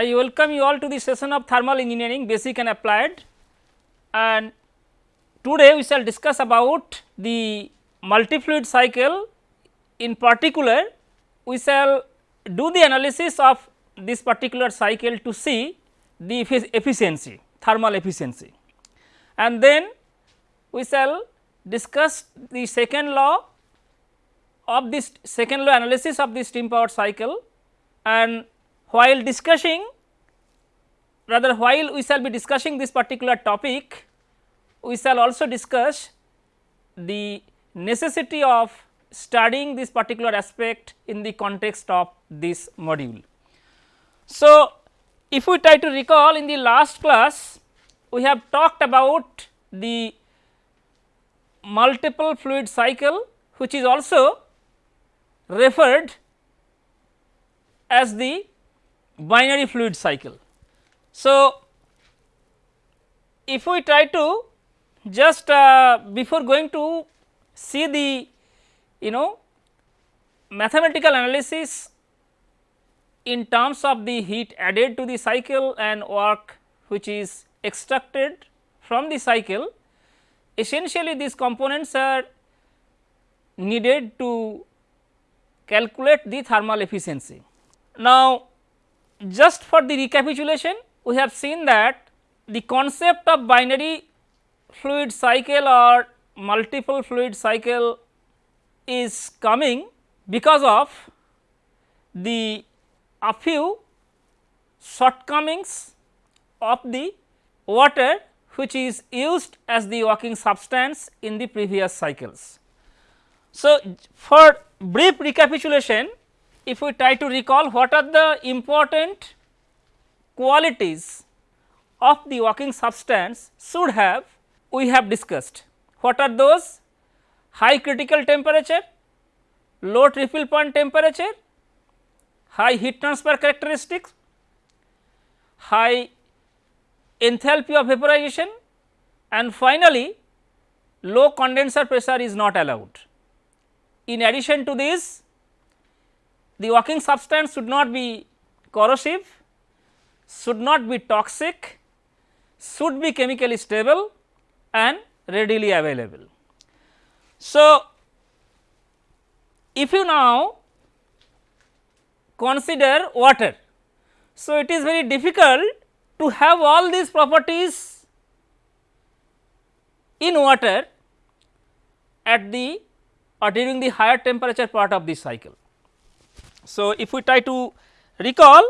I welcome you all to the session of thermal engineering basic and applied. And today we shall discuss about the multi-fluid cycle. In particular we shall do the analysis of this particular cycle to see the efficiency thermal efficiency. And then we shall discuss the second law of this second law analysis of the steam power cycle. And while discussing rather while we shall be discussing this particular topic we shall also discuss the necessity of studying this particular aspect in the context of this module. So, if we try to recall in the last class we have talked about the multiple fluid cycle which is also referred as the binary fluid cycle. So, if we try to just uh, before going to see the you know mathematical analysis in terms of the heat added to the cycle and work which is extracted from the cycle essentially these components are needed to calculate the thermal efficiency. Now, just for the recapitulation we have seen that the concept of binary fluid cycle or multiple fluid cycle is coming because of the a few shortcomings of the water which is used as the working substance in the previous cycles. So, for brief recapitulation if we try to recall what are the important qualities of the working substance should have we have discussed. What are those? High critical temperature, low triple point temperature, high heat transfer characteristics, high enthalpy of vaporization and finally, low condenser pressure is not allowed. In addition to this, the working substance should not be corrosive, should not be toxic, should be chemically stable and readily available. So, if you now consider water, so it is very difficult to have all these properties in water at the or during the higher temperature part of the cycle. So, if we try to recall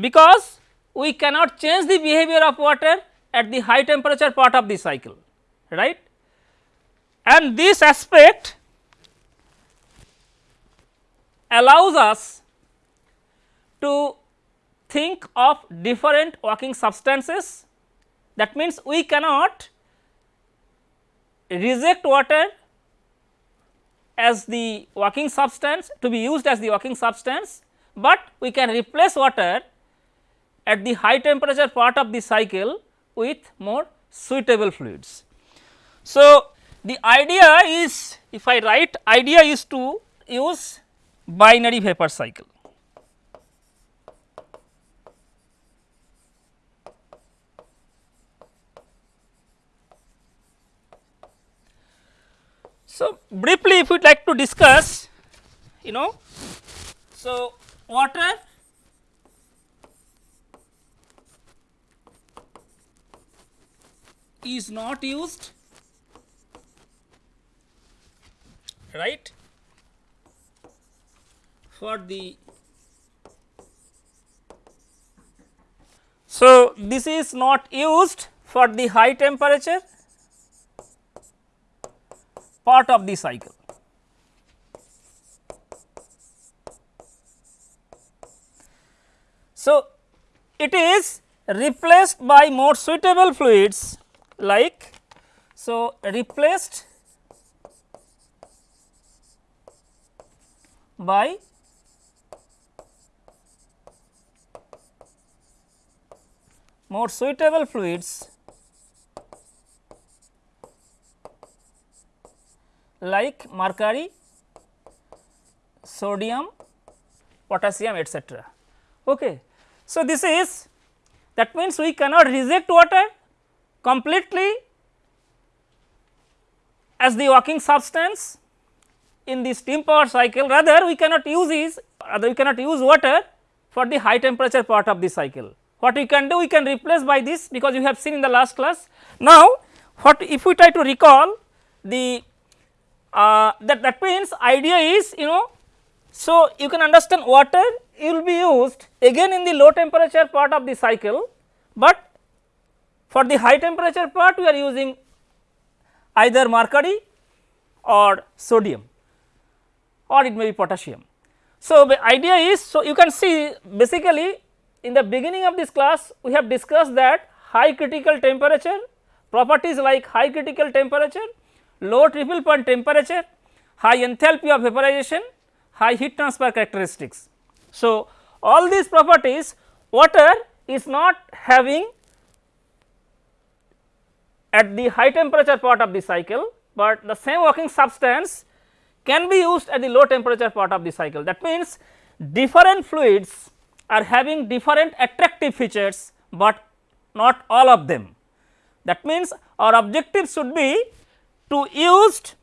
because we cannot change the behavior of water at the high temperature part of the cycle right? And this aspect allows us to think of different working substances. That means we cannot reject water as the working substance to be used as the working substance, but we can replace water at the high temperature part of the cycle with more suitable fluids. So, the idea is if I write idea is to use binary vapor cycle. So, briefly if we would like to discuss you know, so water is not used right for the so this is not used for the high temperature part of the cycle. So it is replaced by more suitable fluids like so replaced by more suitable fluids like mercury, sodium, potassium etc. Okay. So, this is that means we cannot reject water completely as the working substance in the steam power cycle rather we cannot use is rather we cannot use water for the high temperature part of the cycle. What we can do we can replace by this because you have seen in the last class. Now, what if we try to recall the uh, that that means idea is you know so you can understand water will be used again in the low temperature part of the cycle, but for the high temperature part we are using either mercury or sodium or it may be potassium. So, the idea is so you can see basically in the beginning of this class we have discussed that high critical temperature properties like high critical temperature, low triple point temperature, high enthalpy of vaporization, high heat transfer characteristics. So, all these properties water is not having at the high temperature part of the cycle, but the same working substance can be used at the low temperature part of the cycle. That means, different fluids are having different attractive features, but not all of them. That means, our objective should be to use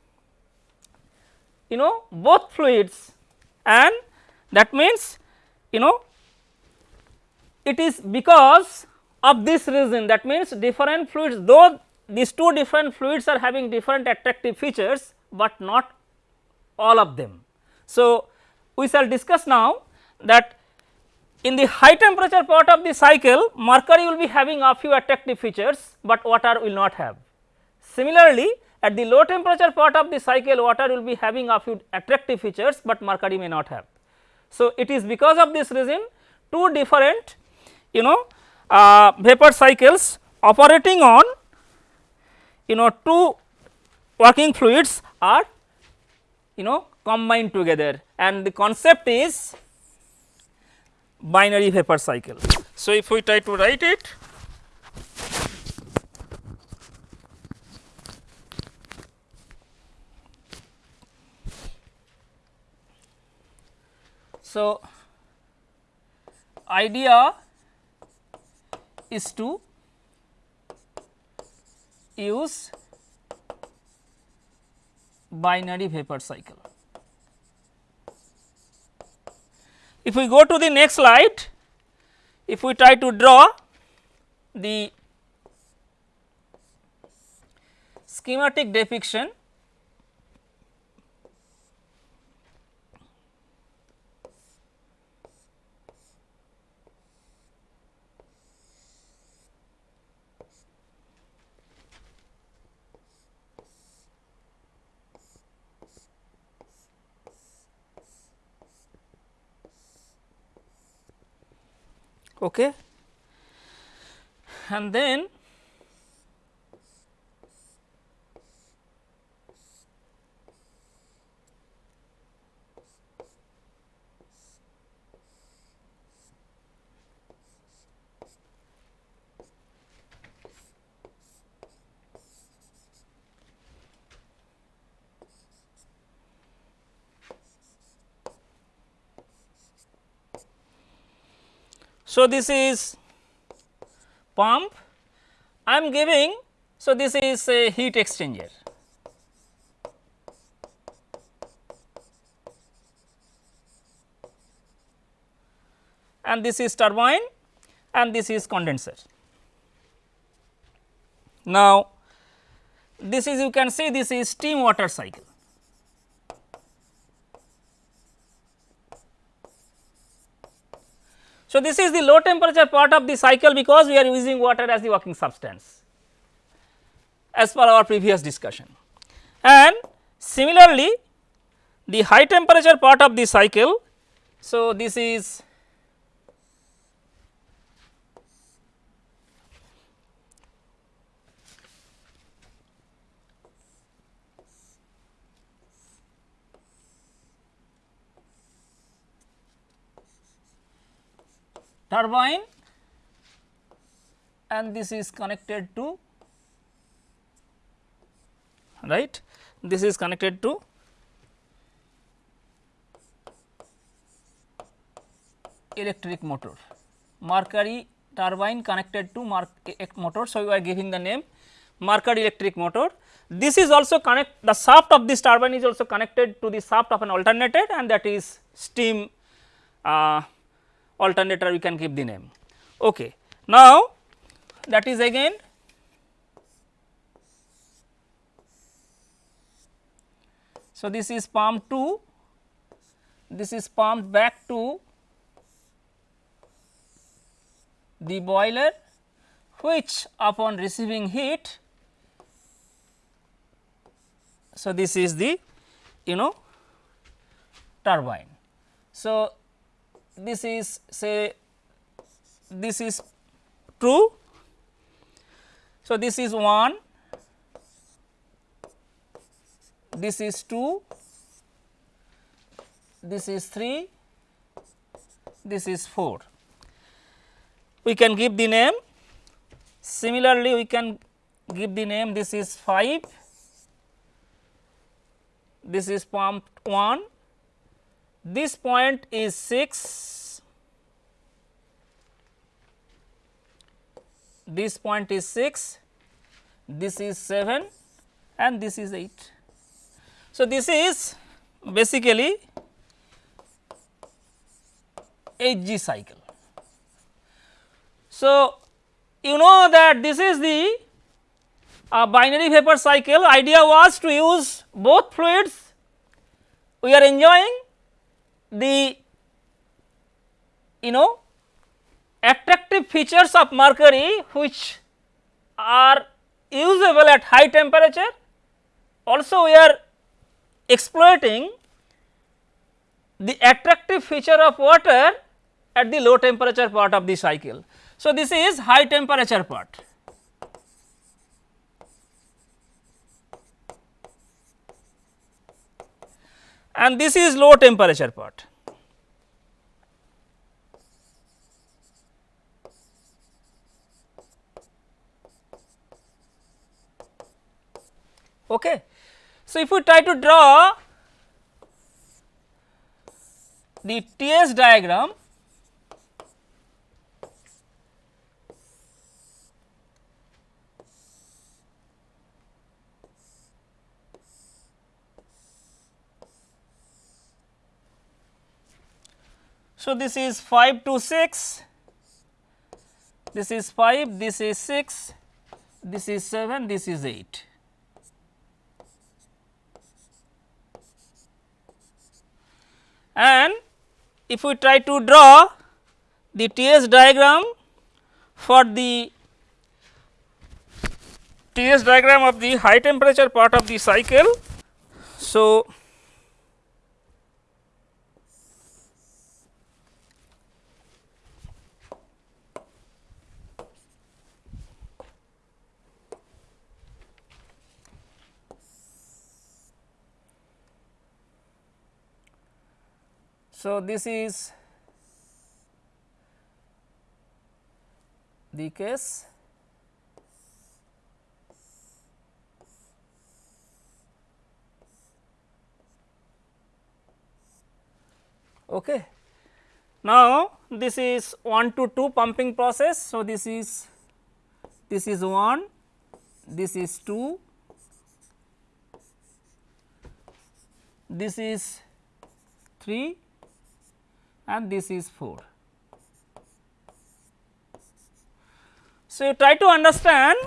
you know both fluids and that means you know it is because of this reason that means different fluids though these two different fluids are having different attractive features, but not all of them. So, we shall discuss now that in the high temperature part of the cycle mercury will be having a few attractive features, but water will not have. Similarly, at the low temperature part of the cycle water will be having a few attractive features, but mercury may not have. So, it is because of this reason two different you know uh, vapor cycles operating on you know two working fluids are you know combined together and the concept is binary vapor cycle. So, if we try to write it So, idea is to use binary vapor cycle. If we go to the next slide, if we try to draw the schematic depiction okay. and then So, this is pump I am giving so this is a heat exchanger and this is turbine and this is condenser. Now, this is you can see this is steam water cycle. So, this is the low temperature part of the cycle because we are using water as the working substance as per our previous discussion. And similarly, the high temperature part of the cycle. So, this is turbine and this is connected to right this is connected to electric motor Mercury turbine connected to motor. So, we are giving the name Mercury electric motor. This is also connect the shaft of this turbine is also connected to the shaft of an alternator and that is steam uh, alternator we can give the name. Okay. Now, that is again So, this is pump 2, this is pumped back to the boiler which upon receiving heat. So, this is the you know turbine. So, this is say this is true. So, this is 1, this is 2, this is 3, this is 4 we can give the name. Similarly, we can give the name. This is 5, this is pump 1, this point is 6, this point is 6, this is 7 and this is 8. So, this is basically HG cycle. So, you know that this is the uh, binary vapor cycle idea was to use both fluids we are enjoying the you know attractive features of mercury which are usable at high temperature also we are exploiting the attractive feature of water at the low temperature part of the cycle. So, this is high temperature part. And this is low temperature part. Okay. So, if we try to draw the TS diagram So, this is 5 to 6, this is 5, this is 6, this is 7, this is 8. And if we try to draw the TS diagram for the TS diagram of the high temperature part of the cycle. So, So, this is the case okay. Now, this is 1 to 2 pumping process. So, this is this is 1, this is 2, this is 3 and this is 4. So, you try to understand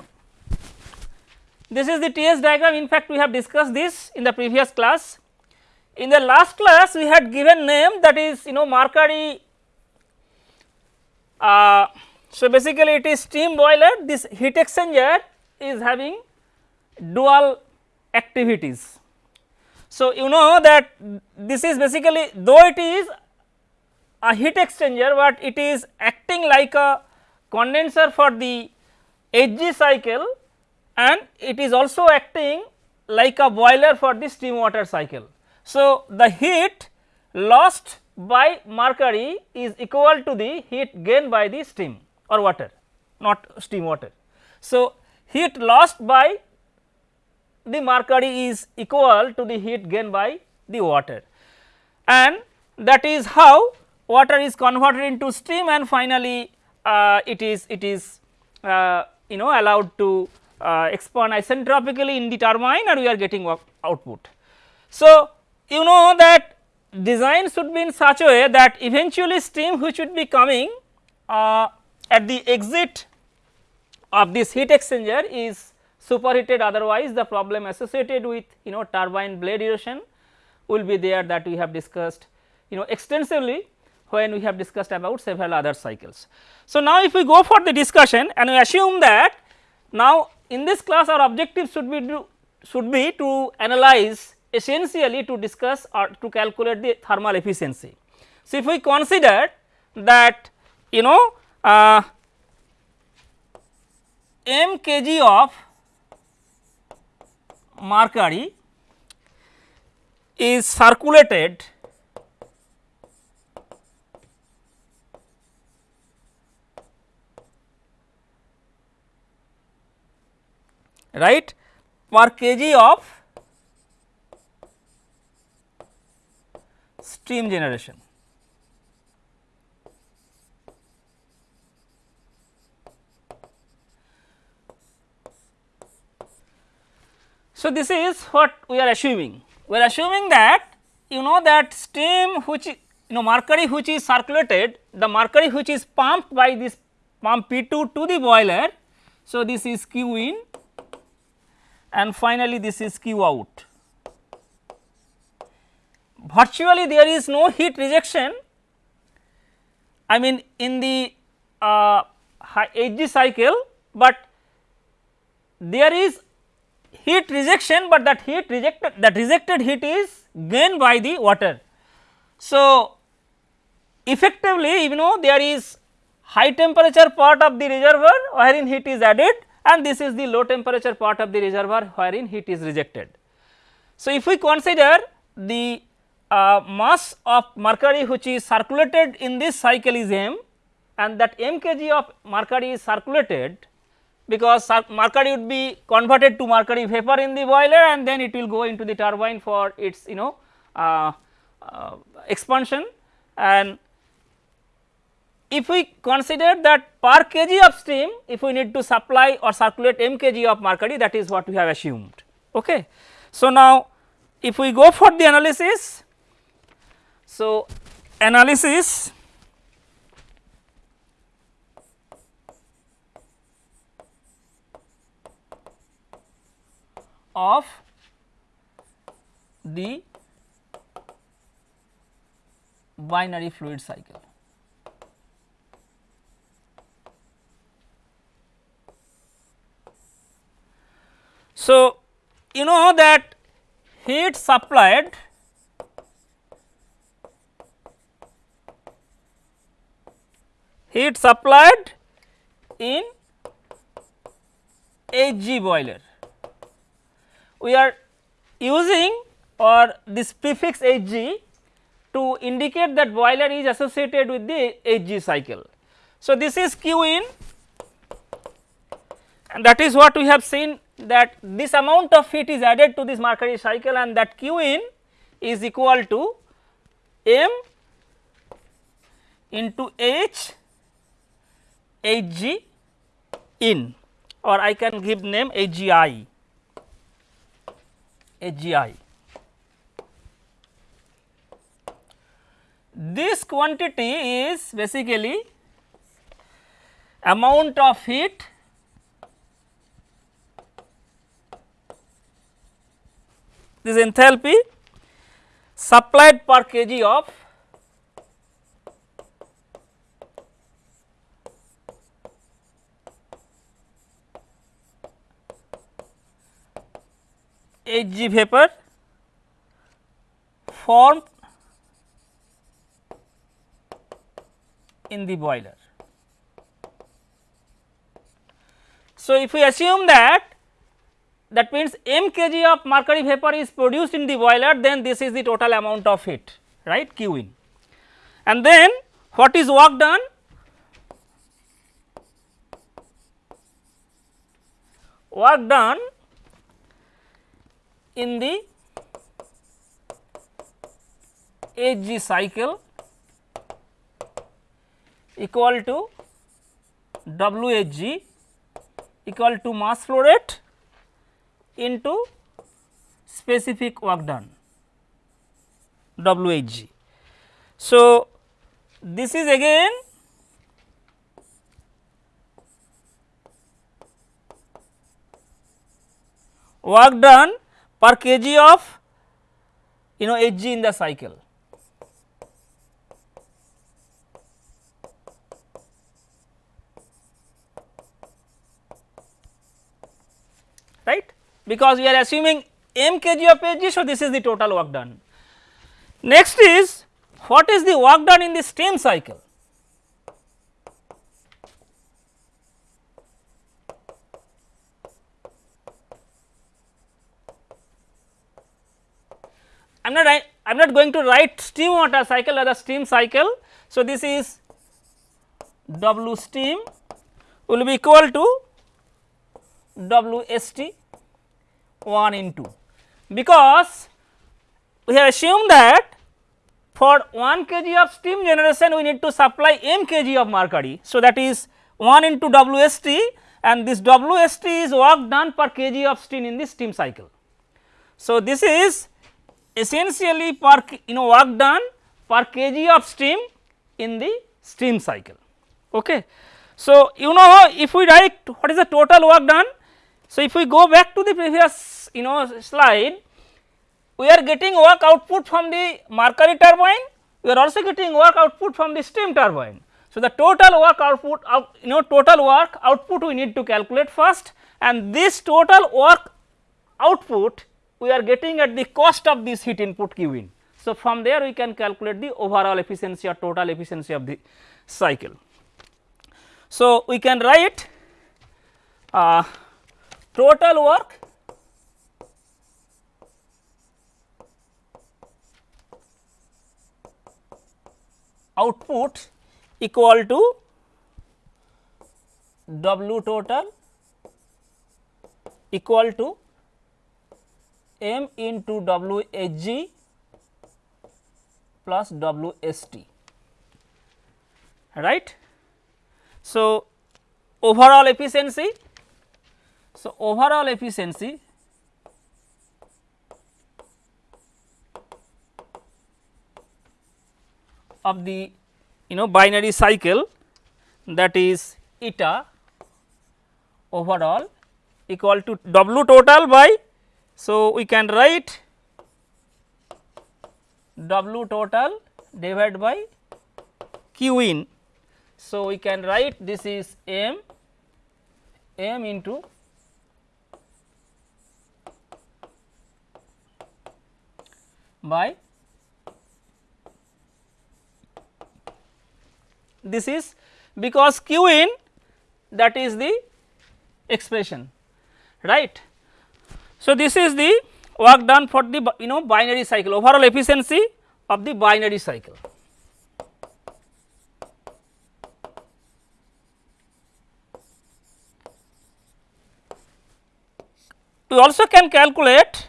this is the TS diagram in fact we have discussed this in the previous class. In the last class we had given name that is you know Mercury uh, so basically it is steam boiler this heat exchanger is having dual activities. So, you know that this is basically though it is a heat exchanger but it is acting like a condenser for the HG cycle and it is also acting like a boiler for the steam water cycle. So, the heat lost by mercury is equal to the heat gained by the steam or water not steam water. So, heat lost by the mercury is equal to the heat gained by the water and that is how water is converted into steam and finally uh, it is it is uh, you know allowed to uh, expand isentropically in the turbine and we are getting output. So, you know that design should be in such a way that eventually steam which would be coming uh, at the exit of this heat exchanger is superheated otherwise the problem associated with you know turbine blade erosion will be there that we have discussed you know extensively when we have discussed about several other cycles. So, now if we go for the discussion and we assume that now in this class our objective should be to should be to analyze essentially to discuss or to calculate the thermal efficiency. So, if we consider that you know uh, m kg of mercury is circulated right per kg of steam generation. So, this is what we are assuming. We are assuming that you know that steam which you know mercury which is circulated, the mercury which is pumped by this pump P 2 to the boiler. So, this is Q in and finally, this is Q out. Virtually there is no heat rejection I mean in the uh, HG cycle, but there is heat rejection, but that heat rejected that rejected heat is gained by the water. So, effectively you know there is high temperature part of the reservoir wherein heat is added and this is the low temperature part of the reservoir wherein heat is rejected. So, if we consider the uh, mass of mercury which is circulated in this cycle is m and that m kg of mercury is circulated because mercury would be converted to mercury vapor in the boiler and then it will go into the turbine for its you know uh, uh, expansion and if we consider that per kg of steam if we need to supply or circulate m kg of mercury that is what we have assumed. Okay. So, now if we go for the analysis, so analysis of the binary fluid cycle. So, you know that heat supplied heat supplied in HG boiler we are using or this prefix Hg to indicate that boiler is associated with the Hg cycle. So, this is Q in and that is what we have seen that this amount of heat is added to this mercury cycle and that Q in is equal to m into H Hg in or I can give name Hgi. HGI. This quantity is basically amount of heat this enthalpy supplied per kg of Hg vapor formed in the boiler. So, if we assume that that means m kg of mercury vapor is produced in the boiler then this is the total amount of heat right q in. And then what is work done? Work done in the Hg cycle equal to WHG equal to mass flow rate into specific work done WHG. So, this is again work done per kg of you know Hg in the cycle. right because we are assuming m kg of Hg. So, this is the total work done. Next is what is the work done in the steam cycle? I am not I am not going to write steam water cycle a steam cycle. So, this is W steam will be equal to W S T 1 into because we have assumed that for 1 kg of steam generation we need to supply m kg of mercury. So, that is 1 into W S T and this W S T is work done per kg of steam in the steam cycle. So, this is essentially per you know work done per kg of steam in the steam cycle. Okay. So, you know if we write what is the total work done. So, if we go back to the previous you know slide we are getting work output from the mercury turbine we are also getting work output from the steam turbine. So, the total work output out, you know total work output we need to calculate first and this total work output we are getting at the cost of this heat input Q in. So, from there we can calculate the overall efficiency or total efficiency of the cycle. So, we can write uh, total work output equal to W total equal to m into W H G plus W S T right. So, overall efficiency. So, overall efficiency of the you know binary cycle that is eta overall equal to W total by so, we can write W total divided by Q in. So, we can write this is M M into by this is because Q in that is the expression right. So, this is the work done for the you know binary cycle overall efficiency of the binary cycle. We also can calculate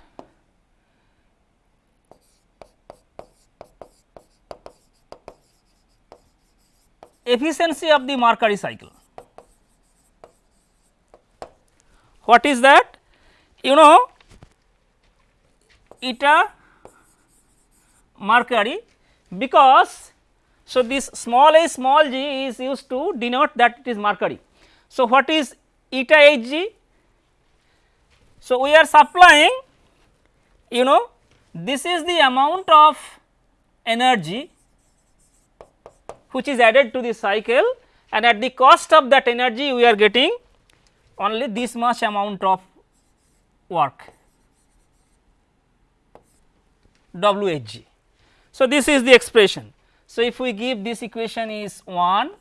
efficiency of the mercury cycle. What is that? you know eta mercury because so this small a small g is used to denote that it is mercury. So, what is eta h g? So, we are supplying you know this is the amount of energy which is added to the cycle and at the cost of that energy we are getting only this much amount of work WHG. So, this is the expression. So, if we give this equation is 1,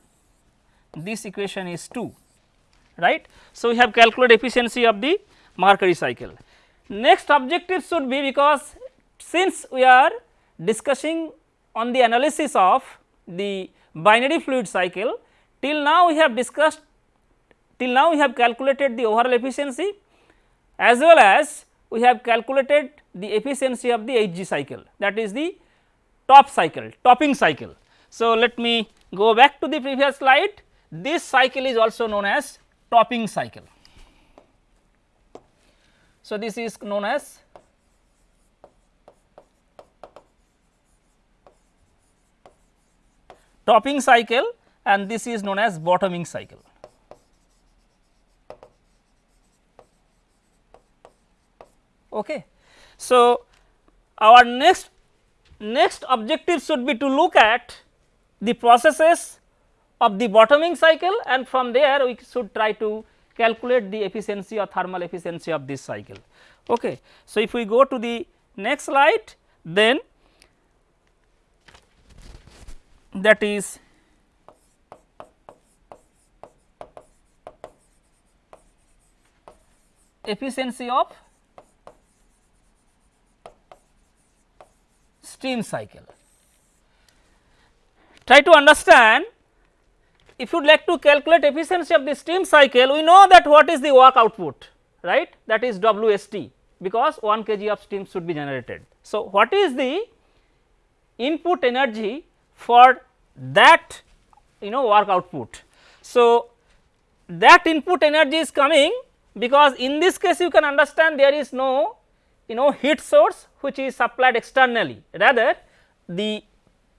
this equation is 2 right. So, we have calculated efficiency of the mercury cycle. Next objective should be because since we are discussing on the analysis of the binary fluid cycle till now we have discussed till now we have calculated the overall efficiency as well as we have calculated the efficiency of the Hg cycle that is the top cycle topping cycle. So, let me go back to the previous slide this cycle is also known as topping cycle. So, this is known as topping cycle and this is known as bottoming cycle. Okay. So, our next next objective should be to look at the processes of the bottoming cycle and from there we should try to calculate the efficiency or thermal efficiency of this cycle. Okay. So, if we go to the next slide then that is efficiency of steam cycle. Try to understand if you would like to calculate efficiency of the steam cycle we know that what is the work output right that is WST because 1 kg of steam should be generated. So, what is the input energy for that you know work output. So, that input energy is coming because in this case you can understand there is no you know heat source which is supplied externally rather the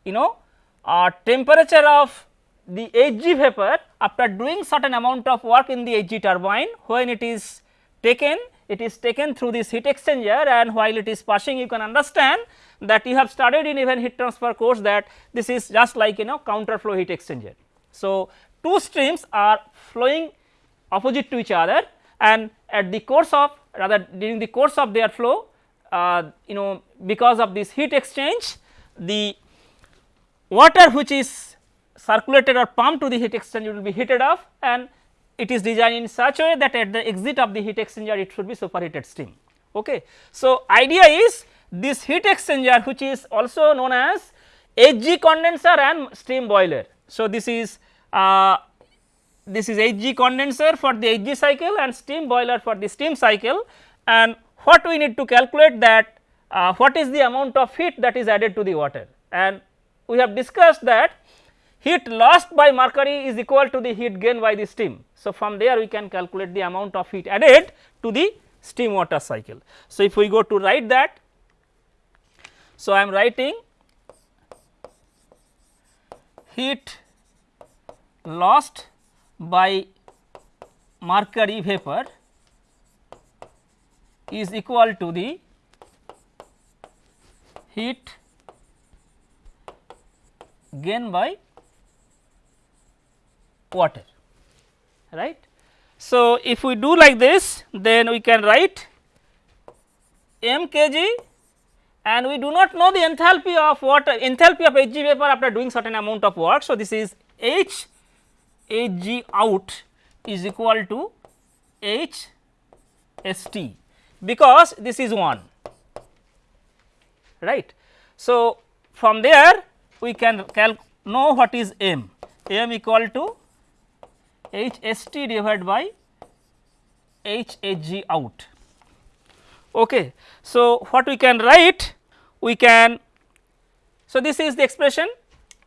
you know uh, temperature of the Hg vapor after doing certain amount of work in the Hg turbine when it is taken it is taken through this heat exchanger and while it is passing you can understand that you have studied in even heat transfer course that this is just like you know counter flow heat exchanger. So, two streams are flowing opposite to each other and at the course of rather during the course of their flow uh, you know because of this heat exchange the water which is circulated or pumped to the heat exchanger will be heated up and it is designed in such a way that at the exit of the heat exchanger it should be superheated steam. Okay. So, idea is this heat exchanger which is also known as HG condenser and steam boiler. So, this is uh, this is HG condenser for the HG cycle and steam boiler for the steam cycle and what we need to calculate that uh, what is the amount of heat that is added to the water and we have discussed that heat lost by mercury is equal to the heat gain by the steam. So, from there we can calculate the amount of heat added to the steam water cycle. So, if we go to write that so, I am writing heat lost by mercury vapor is equal to the heat gain by water right. So, if we do like this then we can write m kg and we do not know the enthalpy of water enthalpy of Hg vapor after doing certain amount of work. So, this is H Hg out is equal to H S T because this is 1 right. So, from there we can know what is m m equal to H S T divided by H H G out. Okay. So, what we can write we can so this is the expression.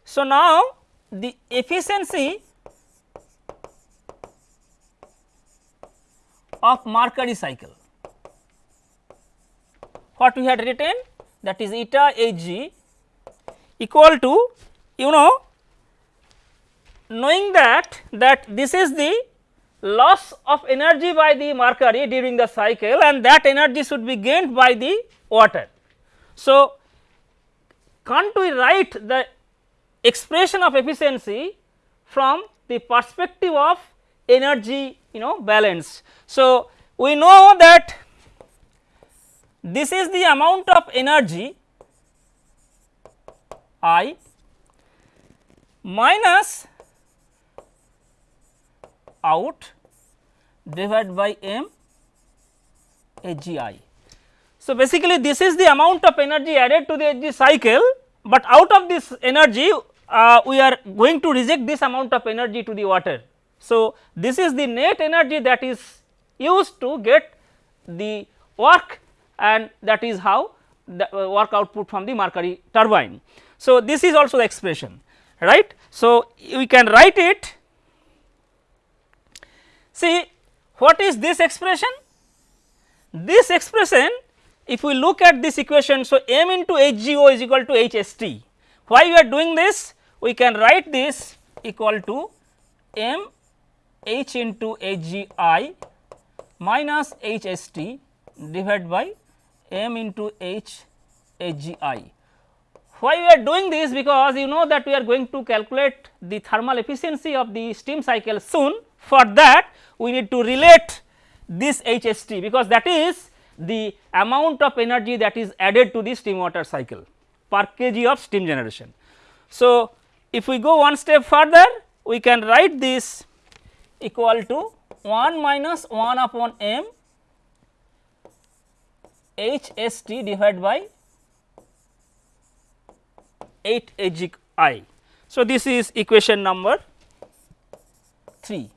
So, now the efficiency of mercury cycle what we had written that is eta Hg equal to you know knowing that that this is the loss of energy by the mercury during the cycle and that energy should be gained by the water. So, can't we write the expression of efficiency from the perspective of energy you know balance. So, we know that this is the amount of energy I minus out divided by m. So, basically this is the amount of energy added to the cycle, but out of this energy uh, we are going to reject this amount of energy to the water. So, this is the net energy that is used to get the work and that is how the uh, work output from the mercury turbine. So, this is also the expression right. So, we can write it See what is this expression? This expression if we look at this equation, so m into HGO is equal to HST. Why we are doing this? We can write this equal to m H into HGI minus HST divided by m into H HGI. Why we are doing this? Because you know that we are going to calculate the thermal efficiency of the steam cycle soon. For that we need to relate this HST because that is the amount of energy that is added to the steam water cycle per kg of steam generation. So, if we go one step further we can write this equal to 1 minus 1 upon m H S T divided by 8 H I. So, this is equation number 3.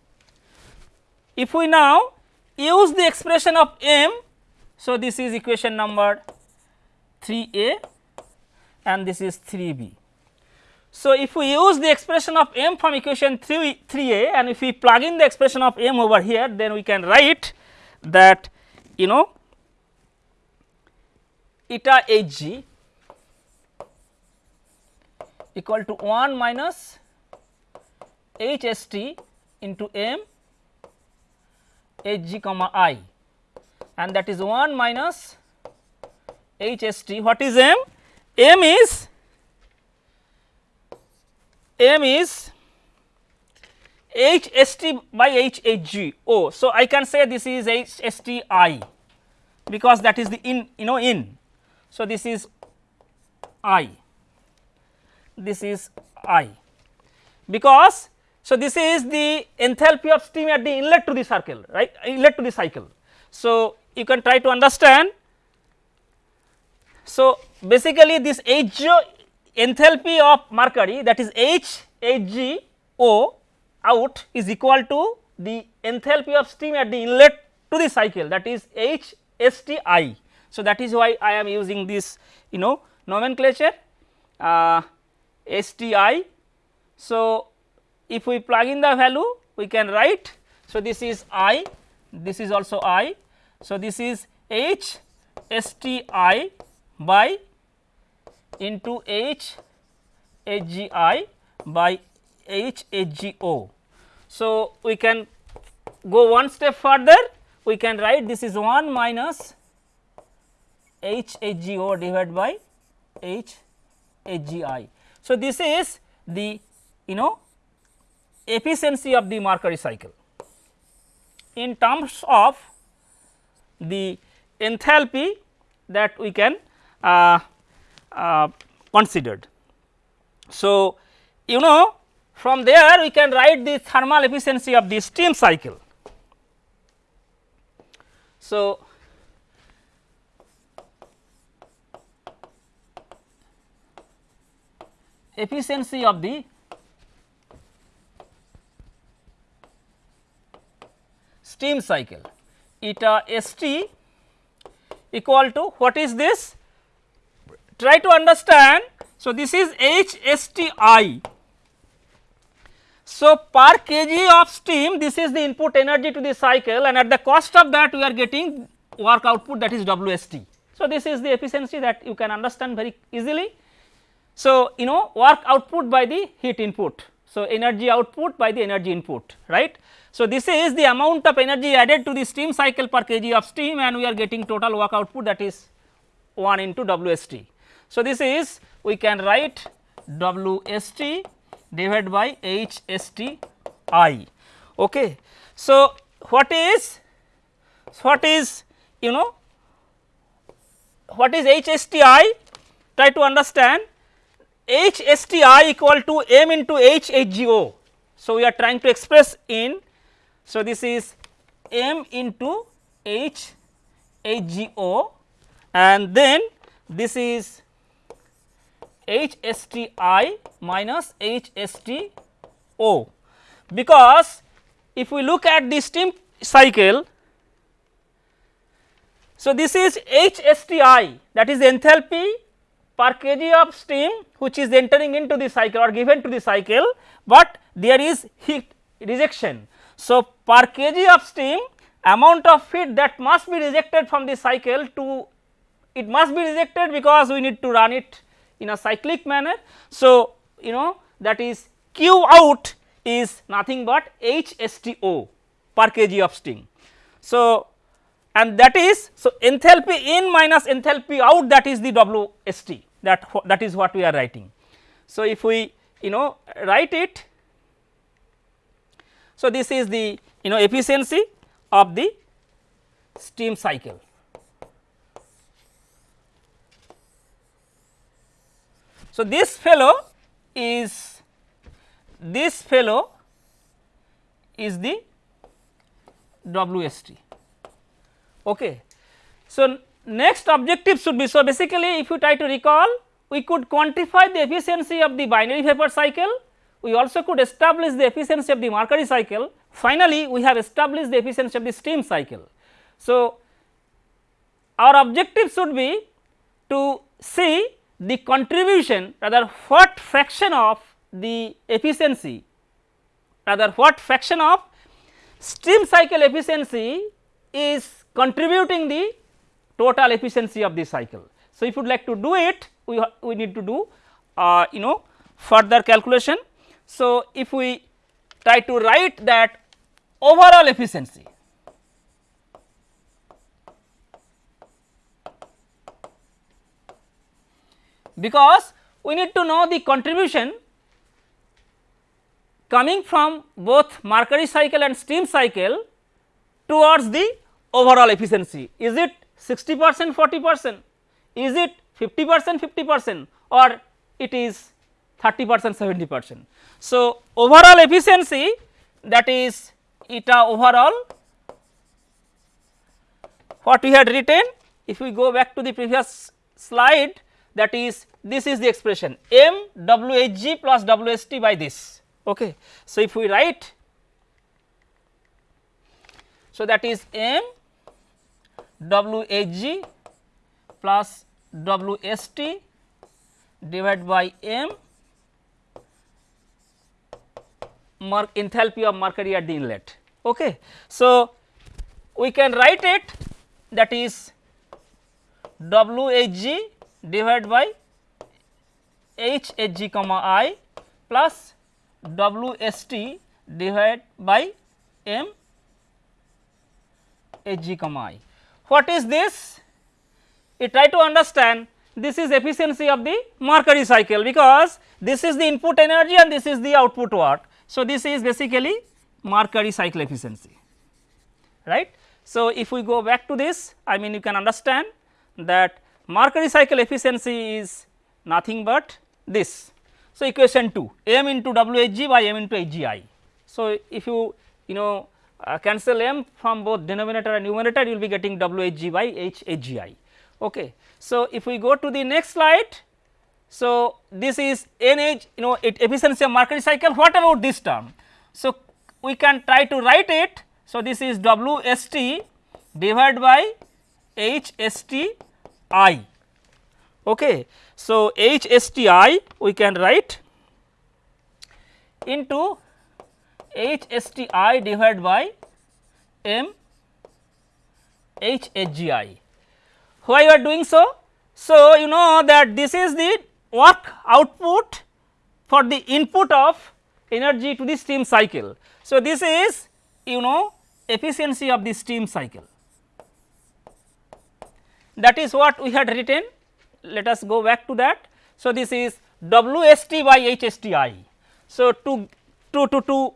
If we now use the expression of m, so this is equation number 3a and this is 3b. So, if we use the expression of m from equation 3, 3a and if we plug in the expression of m over here then we can write that you know eta hg equal to 1 minus hst into m hg comma i and that is 1 minus hst what is m m is m is h s t by h h g o. So, I can say this is h s t i because that is the in you know in. So, this is i this is i because so this is the enthalpy of steam at the inlet to the circle right inlet to the cycle. So, you can try to understand. So, basically this H enthalpy of mercury that is H out is equal to the enthalpy of steam at the inlet to the cycle that is H S T I. So, that is why I am using this you know nomenclature uh, S T I. So, if we plug in the value we can write. So, this is I this is also I. So, this is H S T I by into H H G I by H H G O. So, we can go one step further we can write this is 1 minus H H G O divided by H H G I. So, this is the you know efficiency of the Mercury cycle in terms of the enthalpy that we can uh, uh, considered. So, you know from there we can write the thermal efficiency of the steam cycle. So, efficiency of the steam cycle eta S t equal to what is this? Try to understand. So, this is H S T I. So, per kg of steam this is the input energy to the cycle and at the cost of that we are getting work output that is W S T. So, this is the efficiency that you can understand very easily. So, you know work output by the heat input. So, energy output by the energy input right. So, this is the amount of energy added to the steam cycle per kg of steam and we are getting total work output that is 1 into WST. So, this is we can write WST divided by HSTI. Okay. So, what is what is you know what is HSTI try to understand HSTI equal to m into HHGO. So, we are trying to express in so, this is m into h HGO and then this is HSTI minus HSTO because if we look at the steam cycle. So, this is HSTI that is enthalpy per kg of steam which is entering into the cycle or given to the cycle, but there is heat rejection So, per kg of steam amount of feed that must be rejected from the cycle to it must be rejected because we need to run it in a cyclic manner. So, you know that is Q out is nothing but HSTO per kg of steam. So, and that is so enthalpy in minus enthalpy out that is the WST that that is what we are writing. So, if we you know write it so this is the you know efficiency of the steam cycle. So, this fellow is this fellow is the WST. Okay. So, next objective should be so basically if you try to recall we could quantify the efficiency of the binary vapor cycle, we also could establish the efficiency of the Mercury cycle, finally, we have established the efficiency of the steam cycle. So, our objective should be to see the contribution rather what fraction of the efficiency rather what fraction of steam cycle efficiency is contributing the total efficiency of the cycle. So, if you would like to do it we, we need to do uh, you know further calculation. So, if we try to write that overall efficiency because we need to know the contribution coming from both Mercury cycle and steam cycle towards the overall efficiency. Is it 60 percent 40 percent? Is it 50 percent 50 percent or it is 30 percent 70 percent. So, overall efficiency that is eta overall what we had written if we go back to the previous slide that is this is the expression m w h g plus w s t by this. Okay. So, if we write so that is m w h g plus w s t divided by m enthalpy of mercury at the inlet. Okay. So, we can write it that is W H G divided by H H G comma I plus W S T divided by M H G comma I. What is this? You try to understand this is efficiency of the mercury cycle because this is the input energy and this is the output work. So, this is basically Mercury cycle efficiency right. So, if we go back to this I mean you can understand that Mercury cycle efficiency is nothing but this. So, equation 2 m into WHG by m into HGI. So, if you you know uh, cancel m from both denominator and numerator you will be getting WHG by HGI. Okay. So, if we go to the next slide so, this is NH you know it efficiency of Mercury cycle what about this term. So, we can try to write it. So, this is W S T divided by H S T I. Okay. So, H S T I we can write into H S T I divided by M M H H G I. Why you are doing so? So, you know that this is the work output for the input of energy to the steam cycle. So, this is you know efficiency of the steam cycle that is what we had written let us go back to that. So, this is WST by HSTI. So, to, to, to, to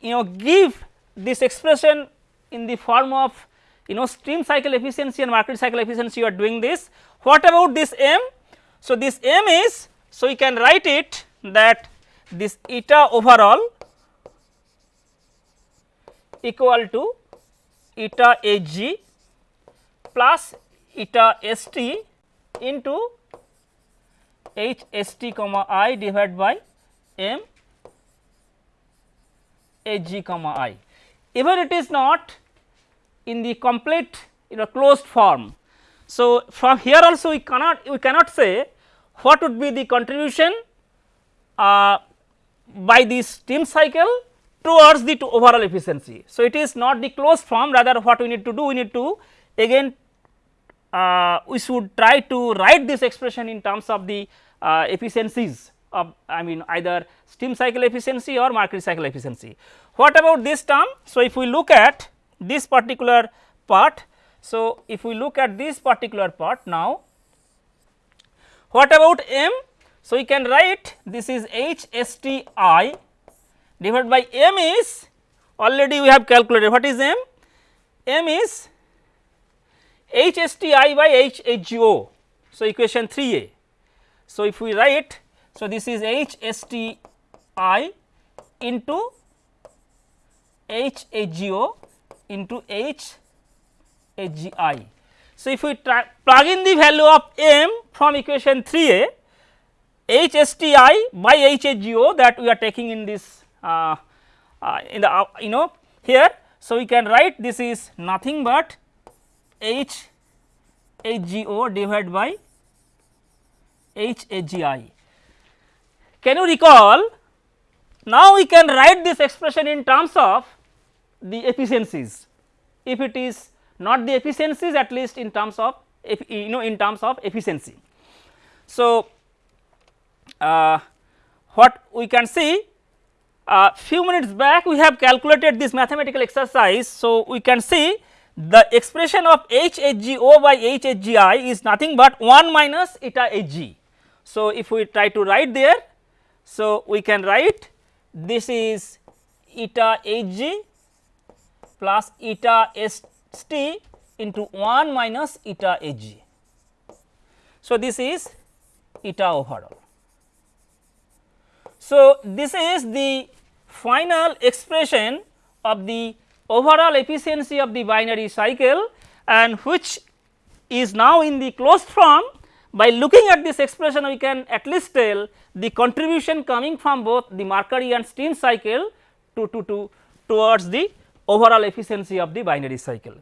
you know give this expression in the form of you know steam cycle efficiency and Mercury cycle efficiency you are doing this. What about this M? So, this m is so we can write it that this eta overall equal to eta Hg plus eta St into H St comma i divided by m Hg comma i. Even it is not in the complete you know closed form. So, from here also we cannot we cannot say what would be the contribution uh, by the steam cycle towards the to overall efficiency. So, it is not the closed form rather what we need to do we need to again uh, we should try to write this expression in terms of the uh, efficiencies of I mean either steam cycle efficiency or Mercury cycle efficiency. What about this term? So, if we look at this particular part, so if we look at this particular part now, what about m? So, we can write this is H S T I divided by m is already we have calculated what is m? m is H S T I by H H O. So, equation 3a. So, if we write so, this is H S T I into H H O into H H G I. So, if we plug in the value of m from equation 3a H S T I by H H G O that we are taking in this uh, uh, in the uh, you know here. So, we can write this is nothing but H H G O divided by H H G I. Can you recall? Now we can write this expression in terms of the efficiencies. If it is not the efficiencies at least in terms of you know in terms of efficiency. So, uh, what we can see uh, few minutes back we have calculated this mathematical exercise. So, we can see the expression of H H G O by H H G I is nothing but 1 minus eta H G. So, if we try to write there so, we can write this is eta H g plus eta S t into 1 minus eta H g. So, this is eta overall. So, this is the final expression of the overall efficiency of the binary cycle and which is now in the closed form by looking at this expression we can at least tell the contribution coming from both the Mercury and steam cycle to, to, to towards the overall efficiency of the binary cycle.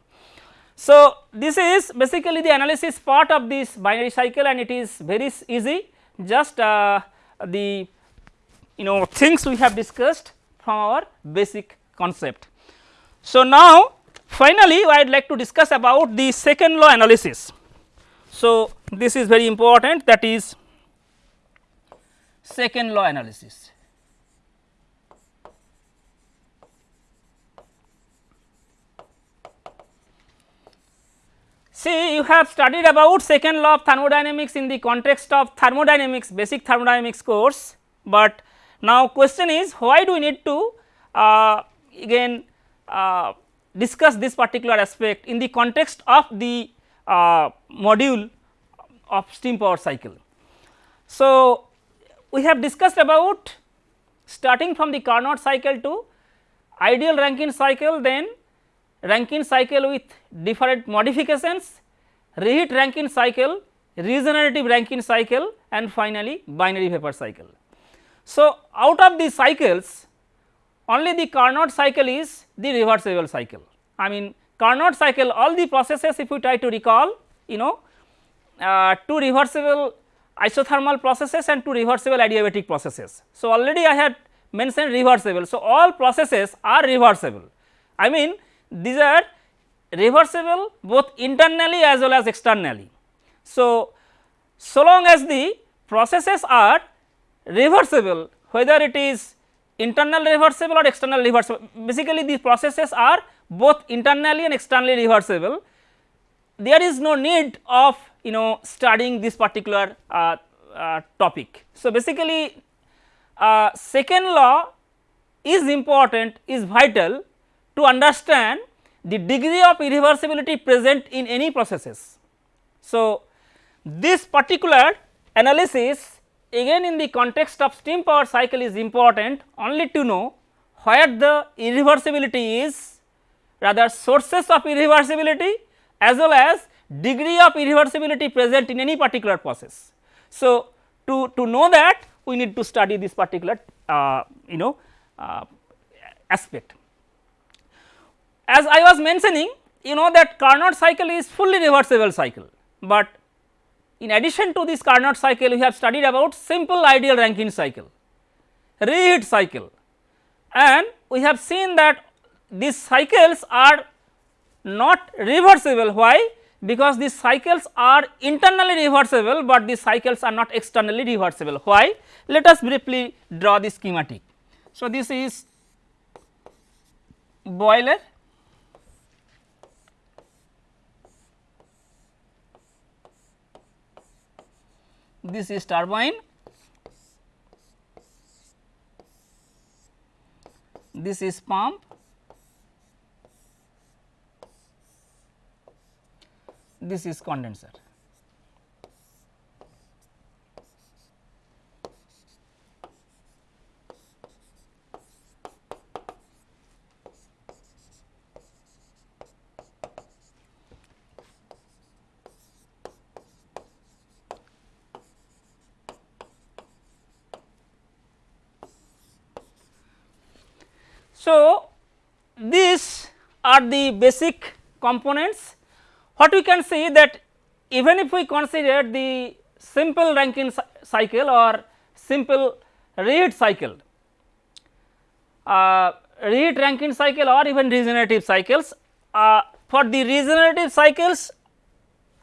So, this is basically the analysis part of this binary cycle and it is very easy just uh, the you know things we have discussed from our basic concept. So, now finally, I would like to discuss about the second law analysis. So, this is very important that is second law analysis. See you have studied about second law of thermodynamics in the context of thermodynamics basic thermodynamics course, but now question is why do we need to uh, again uh, discuss this particular aspect in the context of the uh, module of steam power cycle. So, we have discussed about starting from the Carnot cycle to ideal Rankine cycle then Rankine cycle with different modifications, reheat Rankine cycle, regenerative Rankine cycle and finally binary vapor cycle. So, out of these cycles only the Carnot cycle is the reversible cycle. I mean Carnot cycle all the processes if we try to recall you know uh, two reversible isothermal processes and two reversible adiabatic processes. So, already I had mentioned reversible. So, all processes are reversible. I mean these are reversible both internally as well as externally. So, so long as the processes are reversible whether it is internal reversible or external reversible basically these processes are both internally and externally reversible there is no need of you know studying this particular uh, uh, topic. So, basically uh, second law is important is vital to understand the degree of irreversibility present in any processes. So, this particular analysis again in the context of steam power cycle is important only to know where the irreversibility is rather sources of irreversibility as well as degree of irreversibility present in any particular process. So, to, to know that we need to study this particular uh, you know uh, aspect. As I was mentioning you know that Carnot cycle is fully reversible cycle, but in addition to this Carnot cycle we have studied about simple ideal Rankine cycle, reheat cycle and we have seen that these cycles are not reversible. Why? Because these cycles are internally reversible, but these cycles are not externally reversible. Why? Let us briefly draw the schematic. So, this is boiler this is turbine this is pump this is condenser So, these are the basic components. What we can see that even if we consider the simple Rankine cycle or simple reheat cycle, uh, reheat Rankine cycle or even regenerative cycles, uh, for the regenerative cycles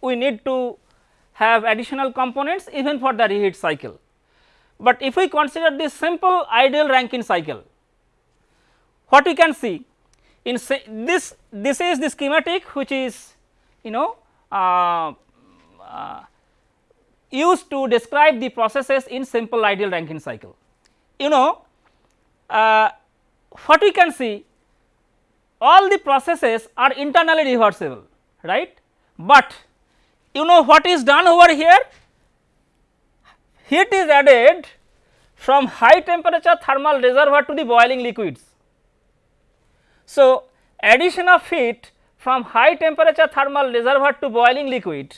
we need to have additional components even for the reheat cycle. But if we consider the simple ideal Rankine cycle, what we can see in this this is the schematic which is you know uh, uh, used to describe the processes in simple ideal Rankine cycle. You know uh, what we can see all the processes are internally reversible right, but you know what is done over here? Heat is added from high temperature thermal reservoir to the boiling liquids so, addition of heat from high temperature thermal reservoir to boiling liquid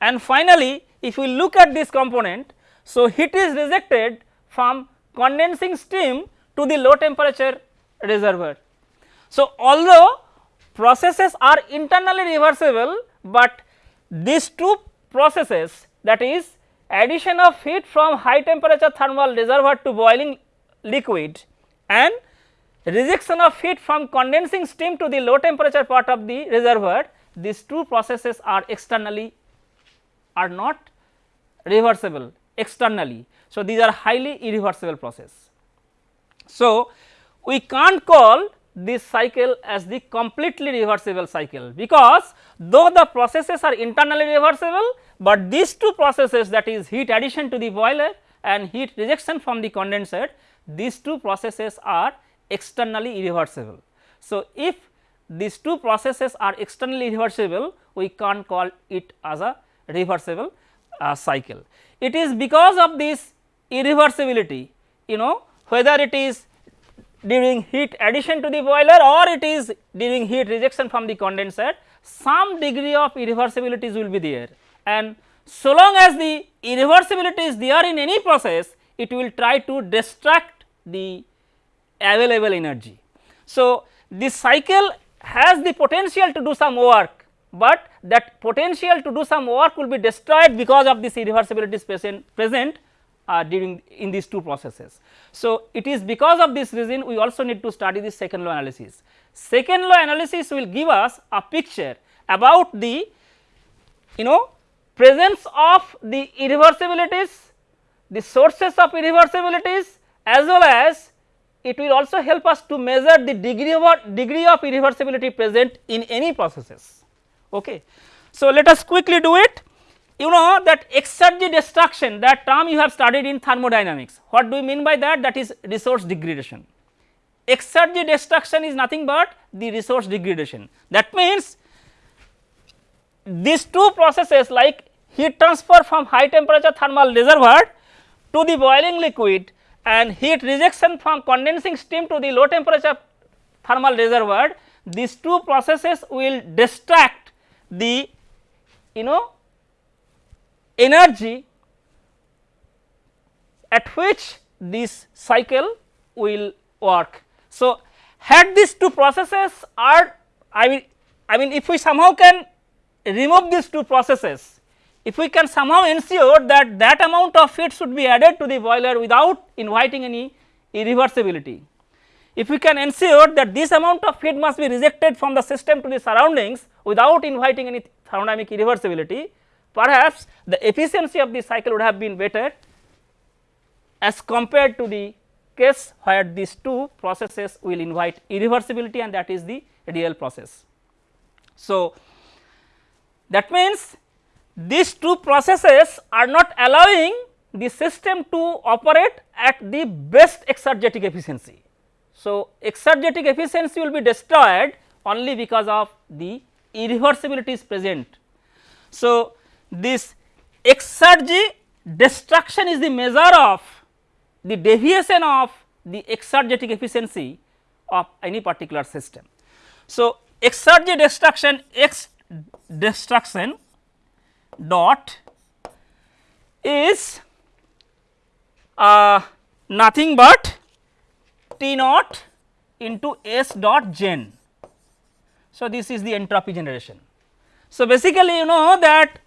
and finally, if we look at this component, so heat is rejected from condensing steam to the low temperature reservoir. So, although processes are internally reversible, but these two processes that is addition of heat from high temperature thermal reservoir to boiling liquid and rejection of heat from condensing steam to the low temperature part of the reservoir these two processes are externally are not reversible externally. So, these are highly irreversible process. So, we can't call this cycle as the completely reversible cycle because though the processes are internally reversible, but these two processes that is heat addition to the boiler and heat rejection from the condenser these two processes are externally irreversible. So, if these two processes are externally reversible, we can't call it as a reversible uh, cycle. It is because of this irreversibility you know whether it is during heat addition to the boiler or it is during heat rejection from the condenser some degree of irreversibilities will be there and so long as the irreversibility is there in any process it will try to distract the available energy. So, this cycle has the potential to do some work, but that potential to do some work will be destroyed because of this irreversibility present, present uh, during in these two processes. So, it is because of this reason we also need to study the second law analysis. Second law analysis will give us a picture about the you know presence of the irreversibilities, the sources of irreversibilities as well as it will also help us to measure the degree of degree of irreversibility present in any processes. Okay. So, let us quickly do it. You know that exergy destruction that term you have studied in thermodynamics. What do we mean by that? That is resource degradation. Exergy destruction is nothing but the resource degradation. That means, these two processes like heat transfer from high temperature thermal reservoir to the boiling liquid and heat rejection from condensing steam to the low temperature thermal reservoir these two processes will distract the you know energy at which this cycle will work. So, had these two processes are I mean I mean if we somehow can remove these two processes if we can somehow ensure that that amount of heat should be added to the boiler without inviting any irreversibility. if we can ensure that this amount of heat must be rejected from the system to the surroundings without inviting any thermodynamic irreversibility, perhaps the efficiency of the cycle would have been better as compared to the case where these two processes will invite irreversibility and that is the real process. So, that means these two processes are not allowing the system to operate at the best exergetic efficiency. So, exergetic efficiency will be destroyed only because of the irreversibility is present. So, this exergy destruction is the measure of the deviation of the exergetic efficiency of any particular system. So, exergy destruction x destruction dot is uh, nothing but T naught into S dot gen. So, this is the entropy generation. So, basically you know that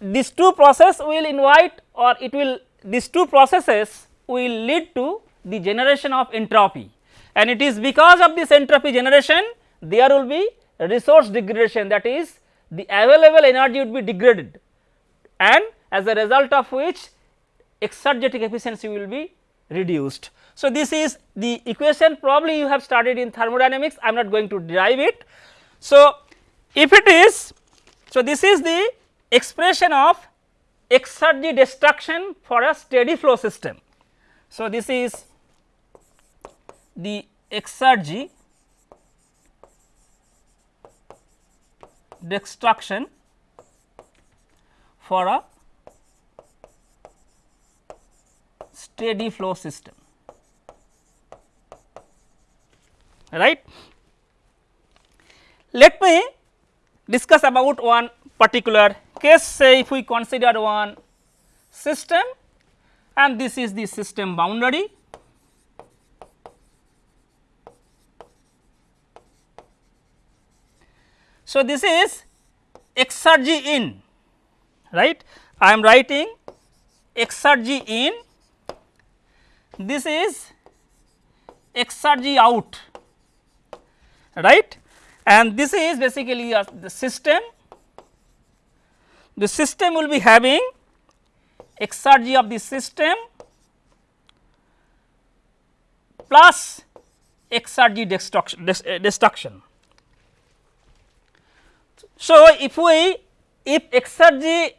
these two process will invite or it will these two processes will lead to the generation of entropy and it is because of this entropy generation there will be resource degradation that is the available energy would be degraded and as a result of which exergetic efficiency will be reduced. So, this is the equation probably you have studied in thermodynamics I am not going to derive it. So, if it is so this is the expression of exergy destruction for a steady flow system. So, this is the exergy destruction for a steady flow system right. Let me discuss about one particular case say if we consider one system and this is the system boundary So, this is exergy in right? I am writing exergy in. This is exergy out right? And this is basically a, the system. The system will be having exergy of the system plus exergy destruction, destruction so, if we if exergy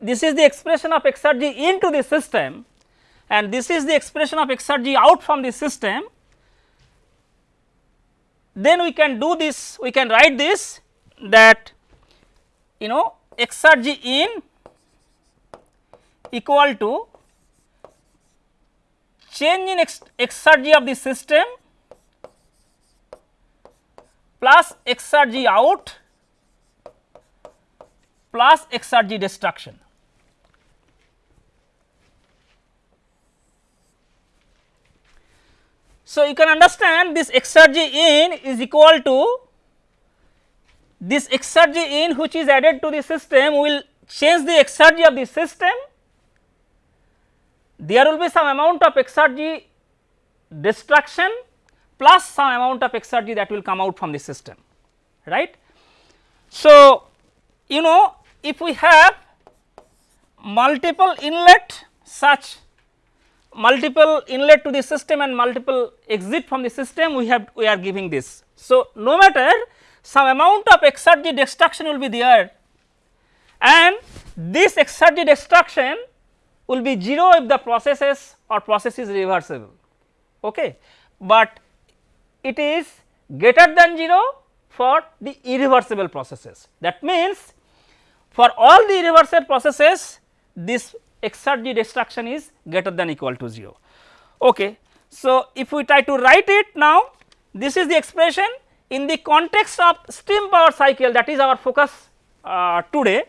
this is the expression of exergy into the system and this is the expression of exergy out from the system, then we can do this we can write this that you know exergy in equal to change in ex exergy of the system plus exergy out plus exergy destruction. So, you can understand this exergy in is equal to this exergy in which is added to the system will change the exergy of the system. There will be some amount of exergy destruction plus some amount of exergy that will come out from the system right. So, you know if we have multiple inlet such multiple inlet to the system and multiple exit from the system we have we are giving this. So, no matter some amount of exergy destruction will be there. And this exergy destruction will be 0 if the processes or process is reversible. Okay? But it is greater than 0 for the irreversible processes. That means for all the irreversible processes this exergy destruction is greater than equal to 0. Okay. So, if we try to write it now this is the expression in the context of steam power cycle that is our focus uh, today.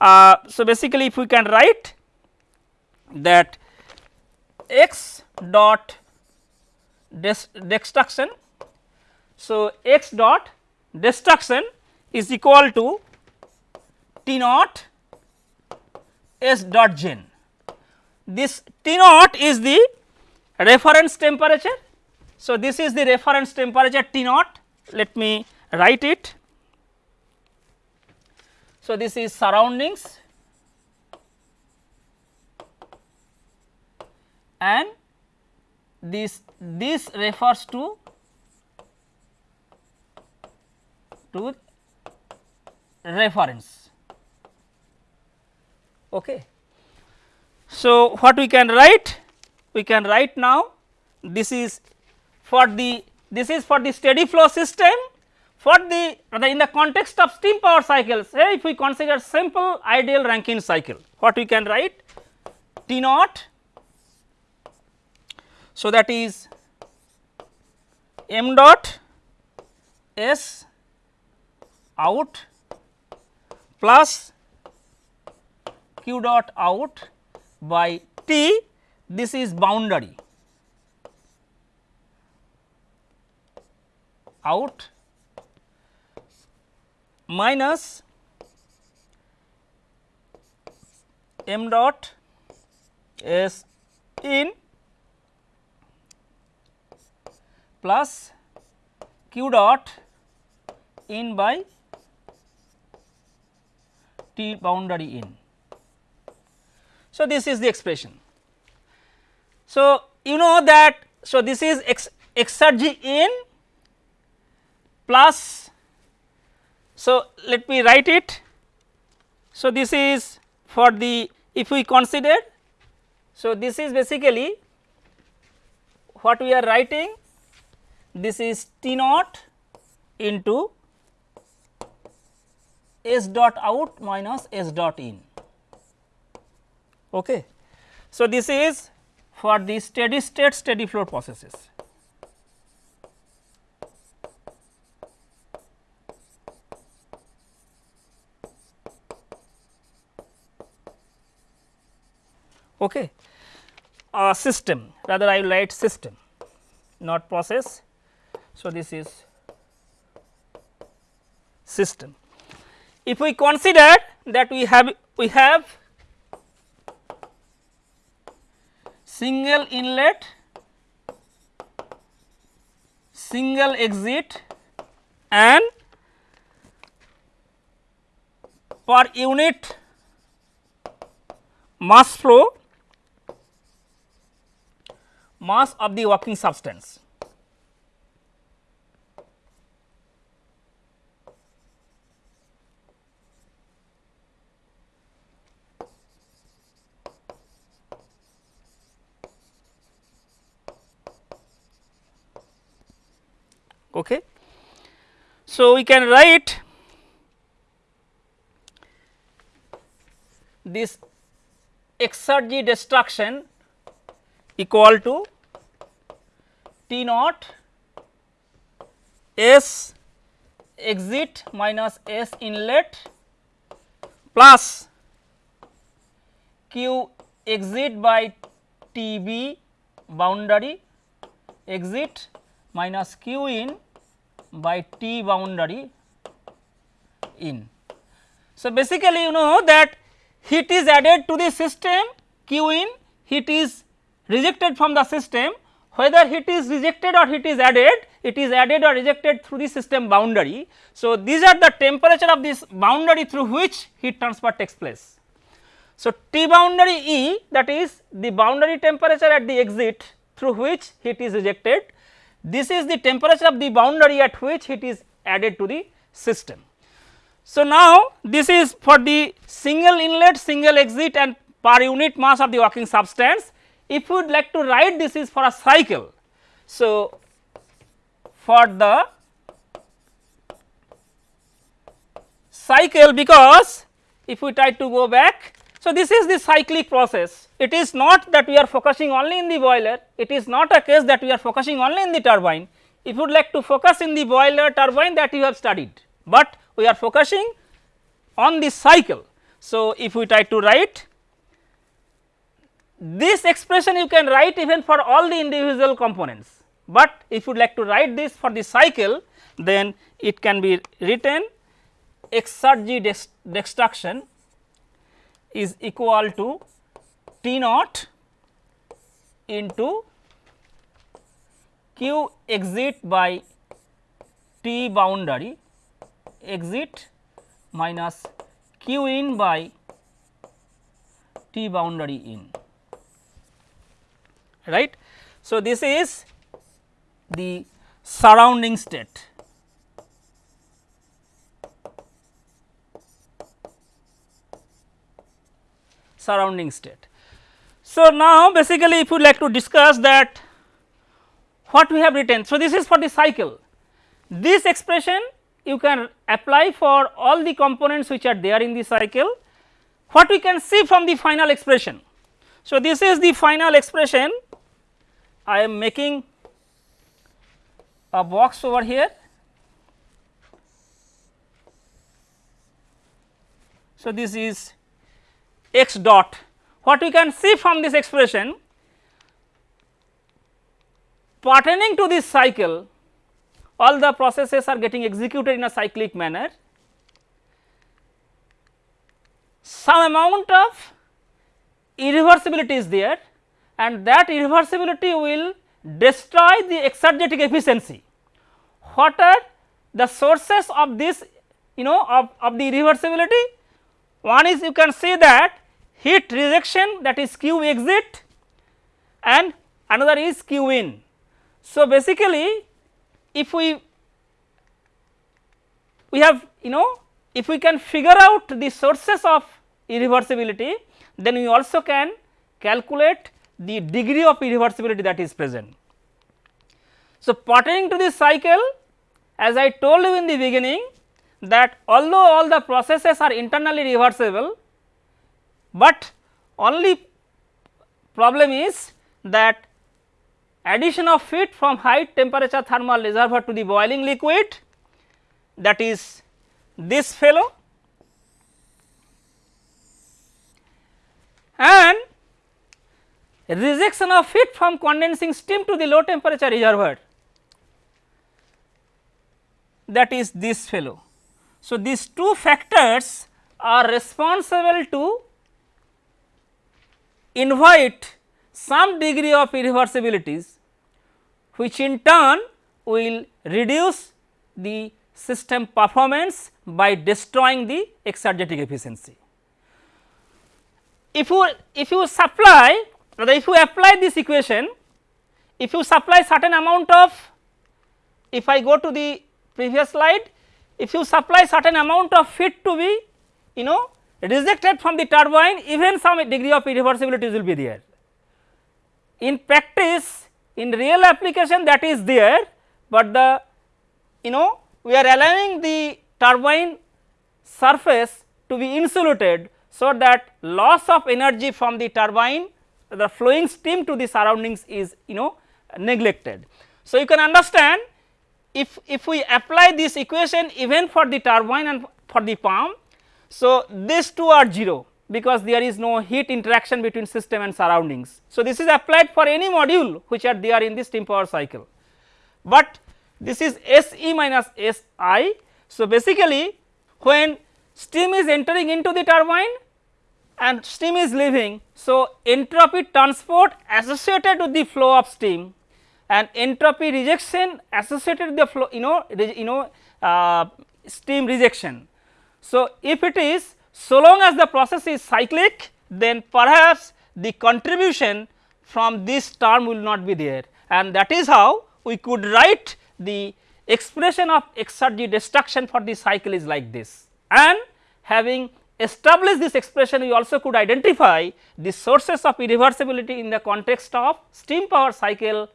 Uh, so, basically if we can write that x dot destruction. So, x dot destruction is equal to T naught S dot gen. This T naught is the reference temperature So, this is the reference temperature T naught let me write it. So, this is surroundings and this this refers to to reference. Okay. So, what we can write? We can write now this is for the this is for the steady flow system for the in the context of steam power cycles say if we consider simple ideal Rankine cycle what we can write T naught. So, that is m dot s out plus q dot out by T this is boundary out minus m dot s in plus q dot in by T boundary in. So, this is the expression. So, you know that so this is x exergy in plus so let me write it. So, this is for the if we consider so this is basically what we are writing this is T naught into S dot out minus S dot in. Okay. So, this is for the steady state steady flow processes. Okay. A system rather I will write system not process. So, this is system. If we consider that we have we have single inlet, single exit and per unit mass flow mass of the working substance. Okay. So, we can write this exergy destruction equal to T naught S exit minus S inlet plus Q exit by T b boundary exit minus q in by T boundary in. So, basically you know that heat is added to the system q in heat is rejected from the system whether heat is rejected or heat is added it is added or rejected through the system boundary. So, these are the temperature of this boundary through which heat transfer takes place. So, T boundary E that is the boundary temperature at the exit through which heat is rejected this is the temperature of the boundary at which heat is added to the system. So, now this is for the single inlet, single exit and per unit mass of the working substance. If you would like to write this is for a cycle. So, for the cycle because if we try to go back. So, this is the cyclic process it is not that we are focusing only in the boiler, it is not a case that we are focusing only in the turbine. If you would like to focus in the boiler turbine that you have studied, but we are focusing on the cycle. So, if we try to write this expression you can write even for all the individual components, but if you would like to write this for the cycle then it can be written exergy destruction is equal to T naught into q exit by T boundary exit minus q in by T boundary in right. So, this is the surrounding state. Surrounding state. So, now basically if you like to discuss that what we have written. So, this is for the cycle this expression you can apply for all the components which are there in the cycle what we can see from the final expression. So, this is the final expression I am making a box over here. So, this is x dot what we can see from this expression pertaining to this cycle all the processes are getting executed in a cyclic manner. Some amount of irreversibility is there and that irreversibility will destroy the exergetic efficiency. What are the sources of this you know of, of the irreversibility? One is you can see that heat rejection that is Q exit and another is Q in. So, basically if we we have you know if we can figure out the sources of irreversibility then we also can calculate the degree of irreversibility that is present. So, pertaining to this cycle as I told you in the beginning that although all the processes are internally reversible, but only problem is that addition of heat from high temperature thermal reservoir to the boiling liquid that is this fellow and rejection of heat from condensing steam to the low temperature reservoir that is this fellow. So, these two factors are responsible to invite some degree of irreversibilities which in turn will reduce the system performance by destroying the exergetic efficiency. If you if you supply or if you apply this equation, if you supply certain amount of if I go to the previous slide, if you supply certain amount of heat to be you know rejected from the turbine even some degree of irreversibility will be there. In practice in real application that is there, but the you know we are allowing the turbine surface to be insulated so that loss of energy from the turbine the flowing steam to the surroundings is you know neglected. So, you can understand if, if we apply this equation even for the turbine and for the pump. So, these two are 0 because there is no heat interaction between system and surroundings. So, this is applied for any module which are there in the steam power cycle, but this is S e minus S i. So, basically when steam is entering into the turbine and steam is leaving. So, entropy transport associated with the flow of steam and entropy rejection associated the flow you know you know uh, steam rejection. So, if it is so long as the process is cyclic then perhaps the contribution from this term will not be there and that is how we could write the expression of exergy destruction for the cycle is like this. And having established this expression we also could identify the sources of irreversibility in the context of steam power cycle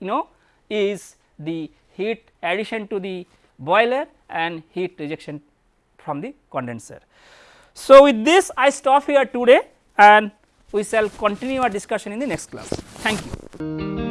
you know is the heat addition to the boiler and heat rejection from the condenser. So, with this I stop here today and we shall continue our discussion in the next class. Thank you.